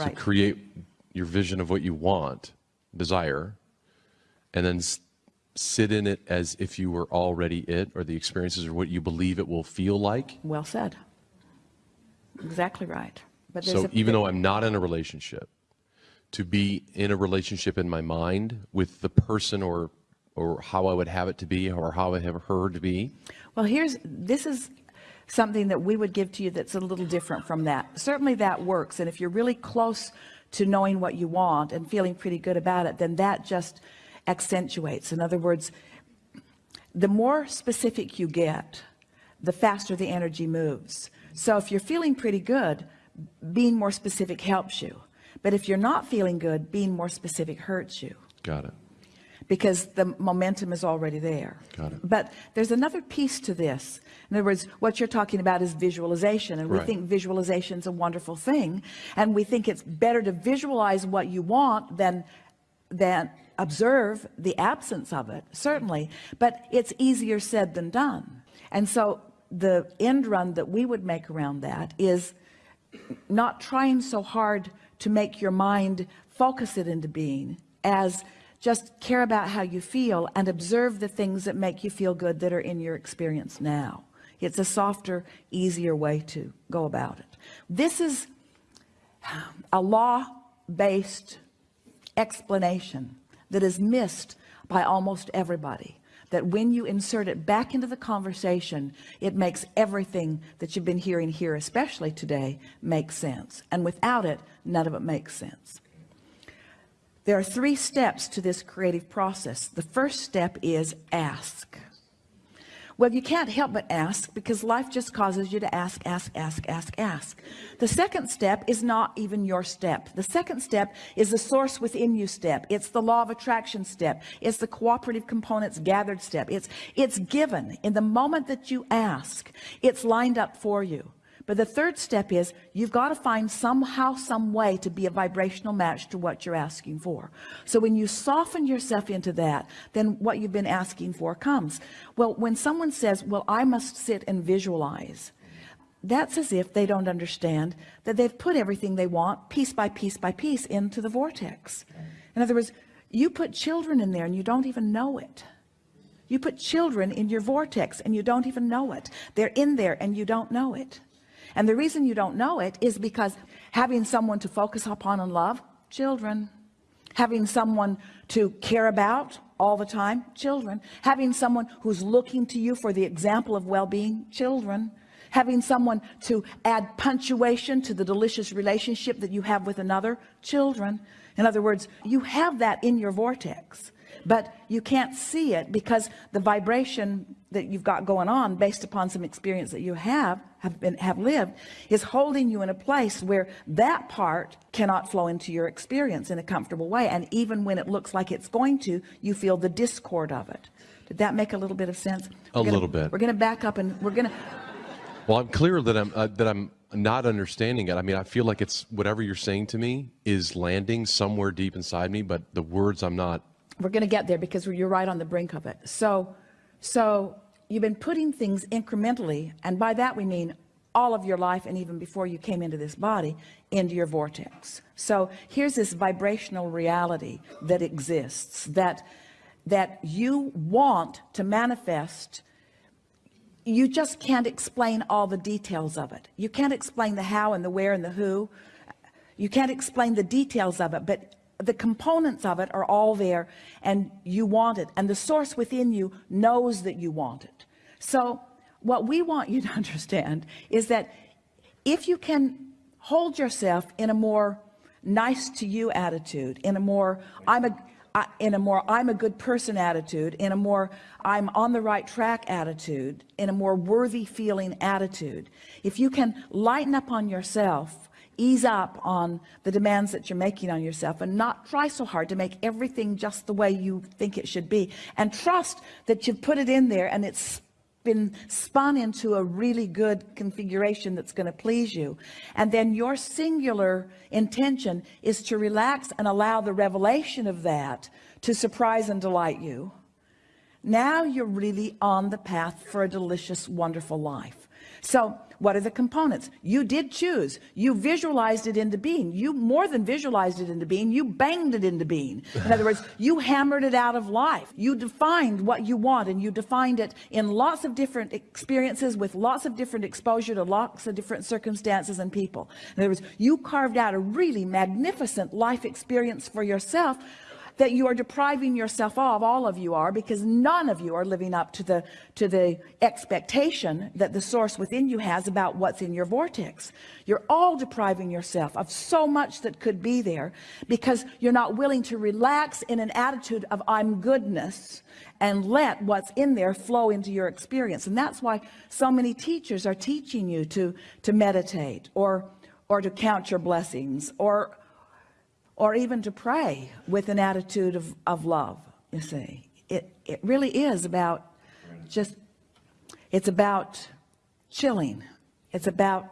Right. So create your vision of what you want, desire, and then s- sit in it as if you were already it or the experiences or what you believe it will feel like. Well said. Exactly right. But So even though I'm not in a relationship, to be in a relationship in my mind with the person or or how I would have it to be or how I have her to be. Well, here's this is something that we would give to you that's a little different from that. Certainly that works. And if you're really close to knowing what you want and feeling pretty good about it, then that just accentuates. In other words, the more specific you get, the faster the energy moves. So if you're feeling pretty good, being more specific helps you. But if you're not feeling good, being more specific hurts you Got it. Because the momentum is already there. Got it. But there's another piece to this. In other words, what you're talking about is visualization. And we Right. think visualization is a wonderful thing. And we think it's better to visualize what you want than, than observe the absence of it, certainly. But it's easier said than done. And so the end run that we would make around that is not trying so hard to make your mind focus it into being as just care about how you feel and observe the things that make you feel good that are in your experience now. It's a softer easier way to go about it. This is um, a law-based explanation that is missed by almost everybody that when you insert it back into the conversation it makes everything that you've been hearing here especially today make sense. And without it none of it makes sense there are three steps to this creative process the first step is ask well, you can't help but ask because life just causes you to ask, ask, ask, ask, ask. The second step is not even your step. The second step is the source within you step. It's the law of attraction step. It's the cooperative components gathered step. It's, it's given in the moment that you ask, it's lined up for you. But the third step is you've got to find somehow, some way to be a vibrational match to what you're asking for. So when you soften yourself into that, then what you've been asking for comes. Well, when someone says, well, I must sit and visualize, that's as if they don't understand that they've put everything they want piece by piece by piece into the vortex. In other words, you put children in there and you don't even know it. You put children in your vortex and you don't even know it. They're in there and you don't know it. And the reason you don't know it is because having someone to focus upon and love, children. Having someone to care about all the time, children. Having someone who's looking to you for the example of well-being, children. Having someone to add punctuation to the delicious relationship that you have with another, children. In other words, you have that in your vortex but you can't see it because the vibration that you've got going on based upon some experience that you have have been have lived is holding you in a place where that part cannot flow into your experience in a comfortable way and even when it looks like it's going to you feel the discord of it did that make a little bit of sense A We're gonna- little bit. we're gonna back up and we're gonna Well, I'm clear that I'm uh, that I'm not understanding it. I mean, I feel like it's whatever you're saying to me is landing somewhere deep inside me, but the words I'm not. We're going to get there because you're right on the brink of it. So so you've been putting things incrementally and by that we mean all of your life and even before you came into this body into your vortex. So here's this vibrational reality that exists that that you want to manifest. You just can't explain all the details of it. You can't explain the how and the where and the who. You can't explain the details of it but the components of it are all there and you want it and the source within you knows that you want it. So what we want you to understand is that if you can hold yourself in a more nice to you attitude in a more I'm a I- in a more I'm a good person attitude in a more I'm on the right track attitude in a more worthy feeling attitude if you can lighten up on yourself ease up on the demands that you're making on yourself and not try so hard to make everything just the way you think it should be. And trust that you've put it in there and it's been spun into a really good configuration that's going to please you. And then your singular intention is to relax and allow the revelation of that to surprise and delight you now you're really on the path for a delicious wonderful life. So what are the components? You did choose. You visualized it into being you more than visualized it into being you banged it into being in other words you hammered it out of life. You defined what you want and you defined it in lots of different experiences with lots of different exposure to lots of different circumstances and people. In other words you carved out a really magnificent life experience for yourself that you are depriving yourself of all of you are because none of you are living up to the to the expectation that the source within you has about what's in your vortex. You're all depriving yourself of so much that could be there because you're not willing to relax in an attitude of I'm goodness and let what's in there flow into your experience. And that's why so many teachers are teaching you to to meditate or or to count your blessings or or even to pray with an attitude of, of love you see. It it really is about just it's about chilling. It's about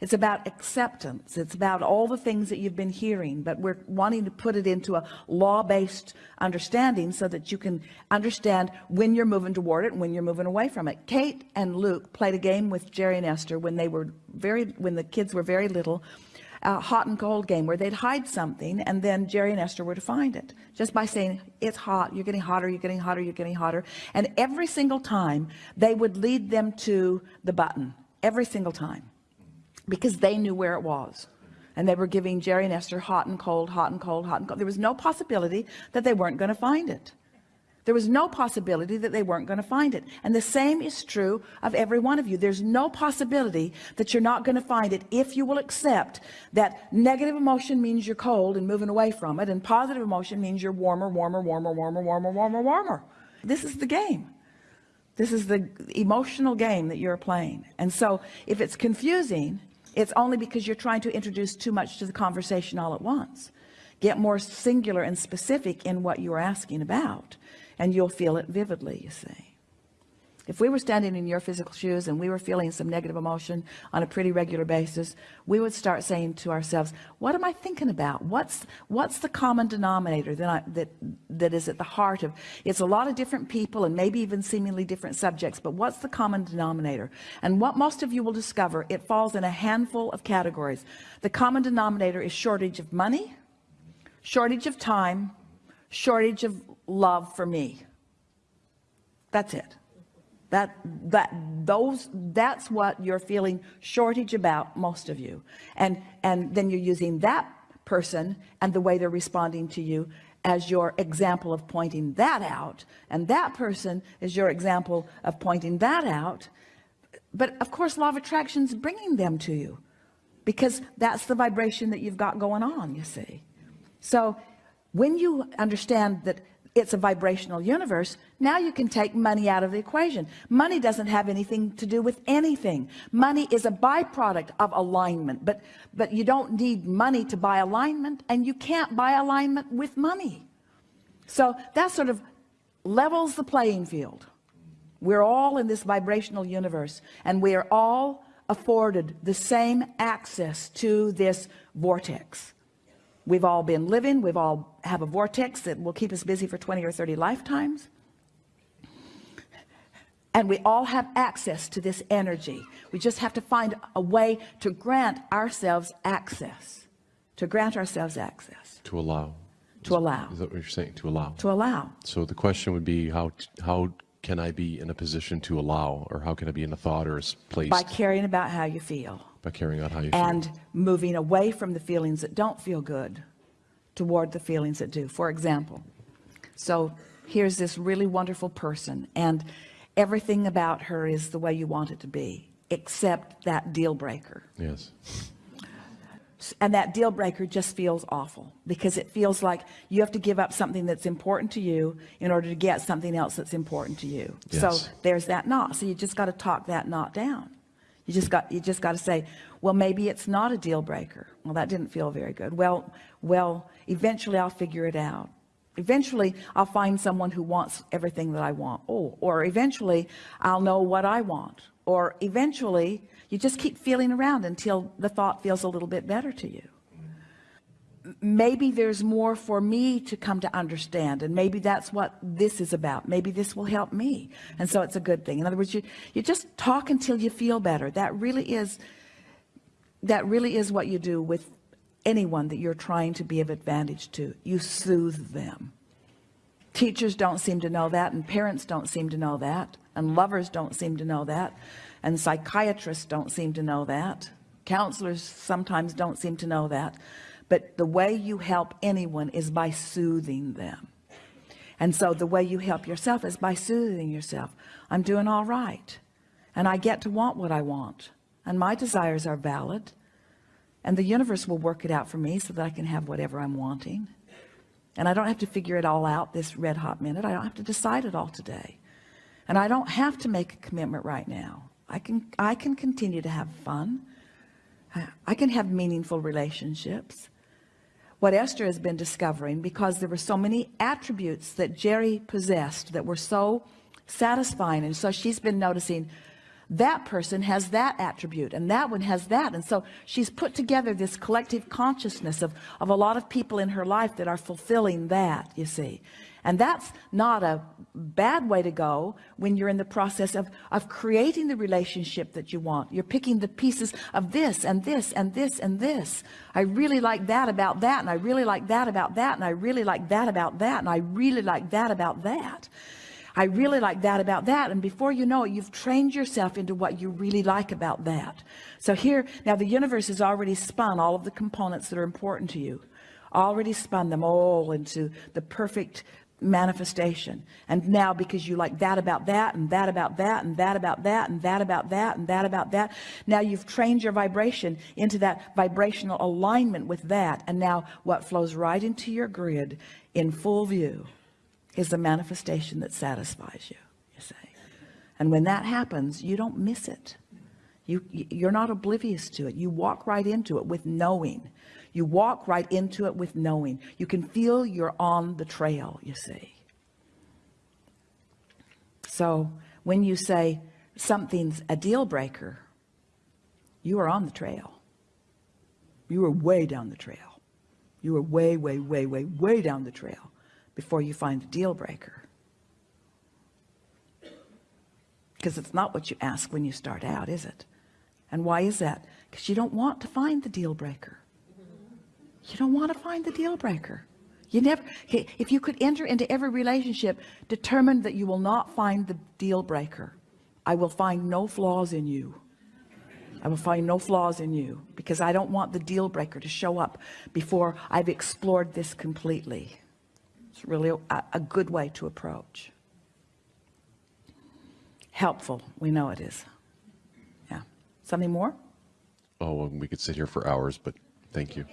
it's about acceptance. It's about all the things that you've been hearing but we're wanting to put it into a law-based understanding so that you can understand when you're moving toward it and when you're moving away from it. Kate and Luke played a game with Jerry and Esther when they were very when the kids were very little a hot and cold game where they'd hide something and then Jerry and Esther were to find it just by saying it's hot. You're getting hotter. You're getting hotter. You're getting hotter. And every single time they would lead them to the button every single time because they knew where it was. And they were giving Jerry and Esther hot and cold hot and cold hot and cold. There was no possibility that they weren't going to find it there was no possibility that they weren't going to find it. And the same is true of every one of you. There's no possibility that you're not going to find it if you will accept that negative emotion means you're cold and moving away from it and positive emotion means you're warmer warmer warmer warmer warmer warmer warmer. This is the game. This is the emotional game that you're playing. And so if it's confusing it's only because you're trying to introduce too much to the conversation all at once. Get more singular and specific in what you're asking about and you'll feel it vividly you see. If we were standing in your physical shoes and we were feeling some negative emotion on a pretty regular basis we would start saying to ourselves what am I thinking about? What's what's the common denominator that I, that that is at the heart of it's a lot of different people and maybe even seemingly different subjects but what's the common denominator? And what most of you will discover it falls in a handful of categories. The common denominator is shortage of money shortage of time shortage of love for me. That's it. That that those that's what you're feeling shortage about most of you. And and then you're using that person and the way they're responding to you as your example of pointing that out. And that person is your example of pointing that out. But of course law of attraction is bringing them to you because that's the vibration that you've got going on you see. So when you understand that it's a vibrational universe now you can take money out of the equation. Money doesn't have anything to do with anything. Money is a byproduct of alignment but but you don't need money to buy alignment and you can't buy alignment with money. So that sort of levels the playing field. We're all in this vibrational universe and we are all afforded the same access to this vortex we've all been living. We've all have a vortex that will keep us busy for 20 or 30 lifetimes. And we all have access to this energy. We just have to find a way to grant ourselves access to grant ourselves access. To allow. To allow. Is that what you're saying? To allow. To allow. So the question would be how how can I be in a position to allow or how can I be in a thought or a place? By caring about how you feel by carrying out how you and feel moving away from the feelings that don't feel good toward the feelings that do. For example so here's this really wonderful person and everything about her is the way you want it to be except that deal breaker. Yes. And that deal breaker just feels awful because it feels like you have to give up something that's important to you in order to get something else that's important to you. Yes. so there's that knot. So you just got to talk that knot down you just got you just got to say well maybe it's not a deal breaker. Well that didn't feel very good. Well well eventually I'll figure it out. Eventually I'll find someone who wants everything that I want. Oh or eventually I'll know what I want. Or eventually you just keep feeling around until the thought feels a little bit better to you maybe there's more for me to come to understand and maybe that's what this is about. Maybe this will help me. And so it's a good thing. In other words you you just talk until you feel better. That really is that really is what you do with anyone that you're trying to be of advantage to. You soothe them. Teachers don't seem to know that and parents don't seem to know that and lovers don't seem to know that and psychiatrists don't seem to know that. Counselors sometimes don't seem to know that but the way you help anyone is by soothing them. And so the way you help yourself is by soothing yourself. I'm doing all right. And I get to want what I want. And my desires are valid. And the universe will work it out for me so that I can have whatever I'm wanting. And I don't have to figure it all out this red hot minute. I don't have to decide it all today. And I don't have to make a commitment right now. I can I can continue to have fun. I- I can have meaningful relationships what Esther has been discovering because there were so many attributes that Jerry possessed that were so satisfying. And so she's been noticing that person has that attribute and that one has that. And so she's put together this collective consciousness of of a lot of people in her life that are fulfilling that you see. And that's not a bad way to go when you're in the process of of creating the relationship that you want. You're picking the pieces of this and this and this and this. I really like that about that and I really like that about that and I really like that about that and I really like that about that I really like that about that. And before you know it you've trained yourself into what you really like about that. So here now the universe has already spun all of the components that are important to you already spun them all into the perfect manifestation. And now because you like that about that and that about that and that about that and that about that and that about that now you've trained your vibration into that vibrational alignment with that. And now what flows right into your grid in full view is the manifestation that satisfies you you say and when that happens you don't miss it. You you're not oblivious to it. You walk right into it with knowing. You walk right into it with knowing. You can feel you're on the trail you see. So when you say something's a deal breaker you are on the trail. You are way down the trail. You are way way way way way down the trail before you find the deal breaker. Because it's not what you ask when you start out is it? And why is that? Because you don't want to find the deal breaker. You don't want to find the deal breaker. You never if you could enter into every relationship determined that you will not find the deal breaker. I will find no flaws in you. I will find no flaws in you because I don't want the deal breaker to show up before I've explored this completely it's really a, a good way to approach. Helpful. We know it is. Yeah. Something more? Oh, well, we could sit here for hours, but thank you.